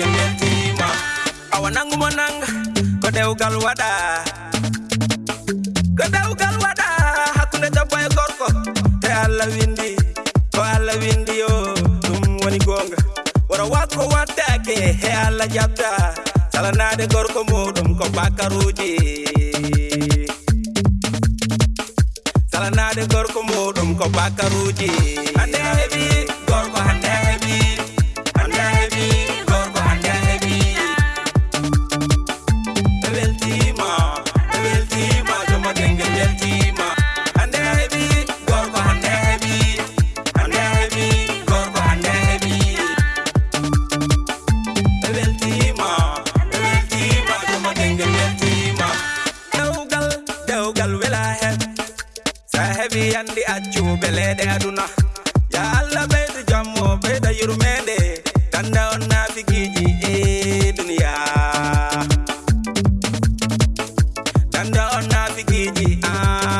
nge yetima awanangu monang ko dewgal waɗa ko dewgal waɗa hakkunde debbo e ya gorko. Te allah windi ko allah windi yo ɗum woni gonga. Wora wakko wattake he allah jabda salanade gorko muɗum ko bakaruji salanade gorko muɗum ko bakaruji hande heeɓi gorko hande heeɓi hande heeɓi heɓi yandi accuɓe leyɗe aduna ya allah ɓeydo jammo ɓeyda yurmede ganda on nafiguiji e duniya ganda on nafiguiji a ah.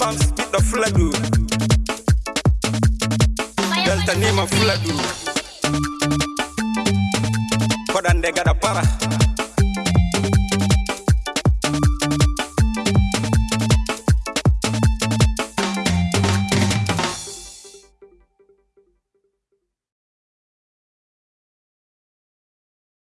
bams ɓiɗɗo fuladu beltanima fuladu koɗande gaɗa para